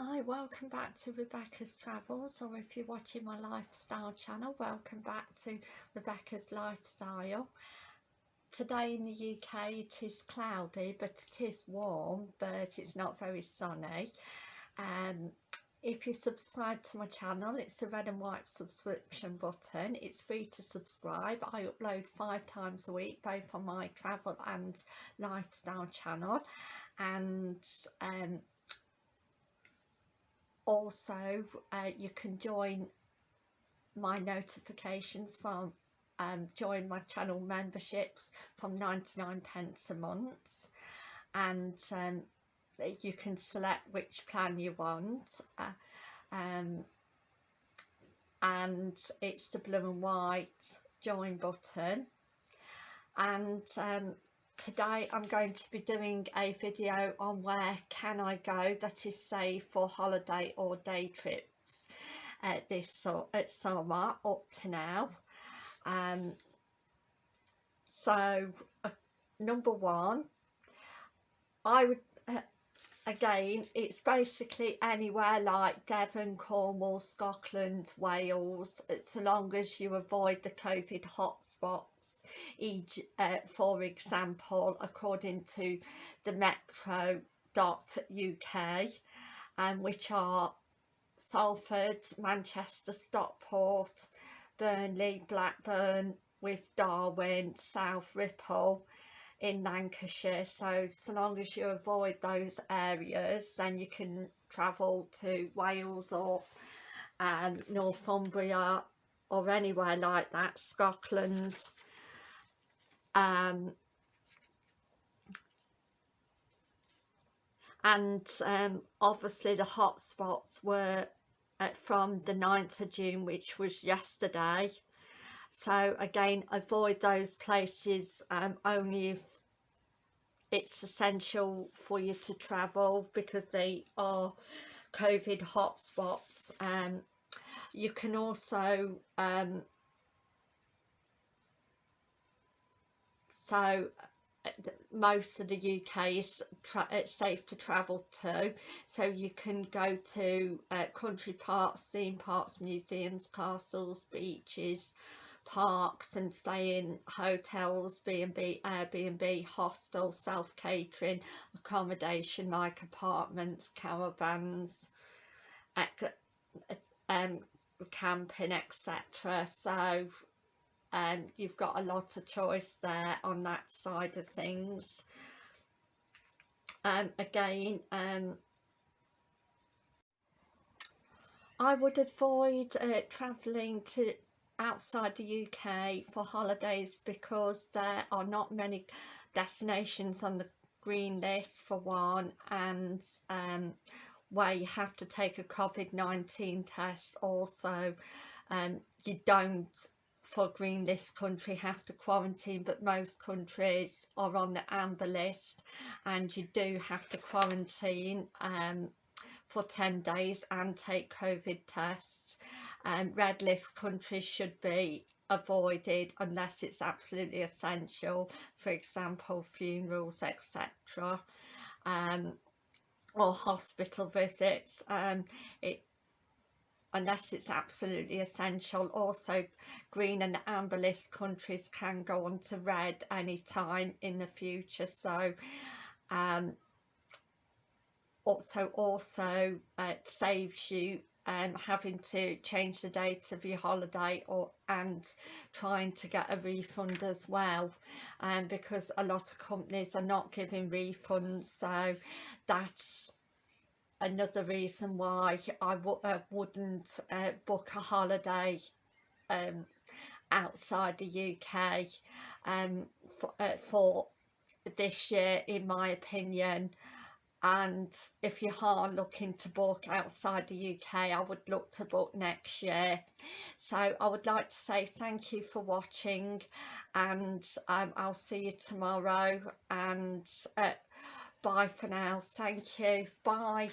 Hi, welcome back to Rebecca's Travels or if you're watching my lifestyle channel, welcome back to Rebecca's Lifestyle. Today in the UK it is cloudy but it is warm but it's not very sunny. Um, if you subscribe to my channel it's the red and white subscription button it's free to subscribe i upload five times a week both on my travel and lifestyle channel and um, also uh, you can join my notifications from um, join my channel memberships from 99 pence a month. And um, you can select which plan you want. Uh, um, and it's the blue and white join button. And um, today I'm going to be doing a video on where can I go that is safe for holiday or day trips uh, this at summer up to now. Um, so uh, number one I would again it's basically anywhere like Devon, Cornwall, Scotland, Wales so long as you avoid the COVID hotspots. Uh, for example, according to the metro.uk, um, which are Salford, Manchester, Stockport, Burnley, Blackburn, with Darwen, South Ribble in Lancashire. So, so long as you avoid those areas, then you can travel to Wales or um, Northumbria or anywhere like that, Scotland, um, and um, obviously the hotspots were uh, from the 9th of June which was yesterday so again avoid those places um, only if it's essential for you to travel because they are COVID hotspots. Um, you can also um, so uh, most of the UK is it's safe to travel to. So you can go to uh, country parks, theme parks, museums, castles, beaches, parks and stay in hotels, B&B, Airbnb, hostel, self-catering, accommodation like apartments, caravans, um, camping etc. So um, you've got a lot of choice there on that side of things um, again um, I would avoid uh, travelling to outside the UK for holidays because there are not many destinations on the green list for one and um, where you have to take a COVID-19 test also. Um, you don't for green list country have to quarantine but most countries are on the amber list and you do have to quarantine um, for 10 days and take COVID tests and um, red list countries should be avoided unless it's absolutely essential for example funerals etc um, or hospital visits um, it unless it's absolutely essential. Also, green and amber list countries can go on to red anytime in the future. So, um, also, also uh, saves you um, having to change the date of your holiday or and trying to get a refund as well um, because a lot of companies are not giving refunds so that's another reason why I uh, wouldn't uh, book a holiday um, outside the UK um, for, uh, for this year in my opinion and if you are looking to book outside the UK I would look to book next year. So I would like to say thank you for watching and um, I'll see you tomorrow and uh, bye for now. Thank you. Bye